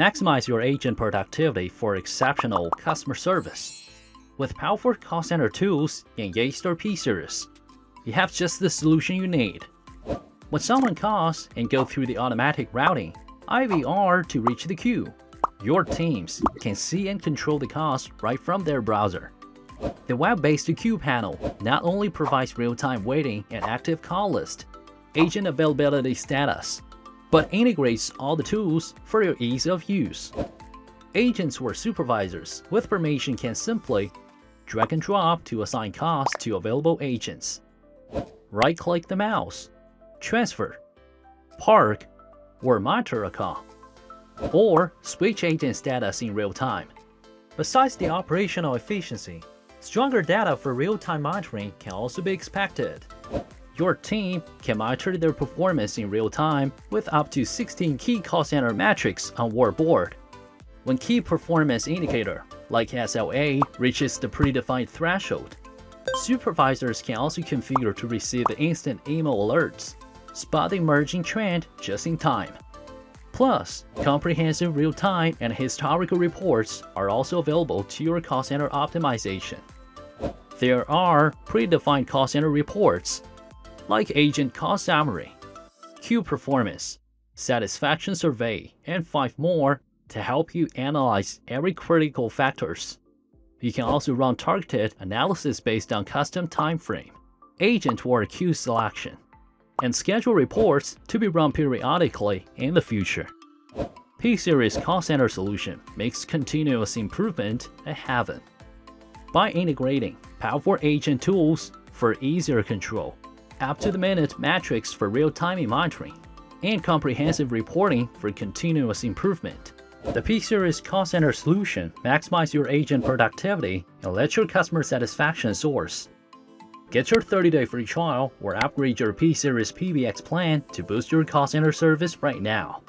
Maximize your agent productivity for exceptional customer service. With powerful call center tools in Yeastar P-Series, you have just the solution you need. When someone calls and go through the automatic routing, IVR to reach the queue, your teams can see and control the calls right from their browser. The web-based queue panel not only provides real-time waiting and active call list, agent availability status, but integrates all the tools for your ease of use. Agents or supervisors with permission can simply drag and drop to assign calls to available agents. Right-click the mouse, transfer, park, or monitor a call, or switch agent status in real time. Besides the operational efficiency, stronger data for real-time monitoring can also be expected. Your team can monitor their performance in real time with up to 16 key call center metrics on board. When key performance indicator, like SLA, reaches the predefined threshold, supervisors can also configure to receive instant email alerts, spot the emerging trend just in time. Plus, comprehensive real-time and historical reports are also available to your call center optimization. There are predefined call center reports like Agent Cost Summary, Queue Performance, Satisfaction Survey, and 5 more to help you analyze every critical factors. You can also run targeted analysis based on custom time frame, agent or queue selection, and schedule reports to be run periodically in the future. P-Series Call Center solution makes continuous improvement a heaven. By integrating powerful agent tools for easier control, up-to-the-minute metrics for real-time monitoring, and comprehensive reporting for continuous improvement. The P-Series Call Center solution maximizes your agent productivity and lets your customer satisfaction source. Get your 30-day free trial or upgrade your P-Series PBX plan to boost your call center service right now.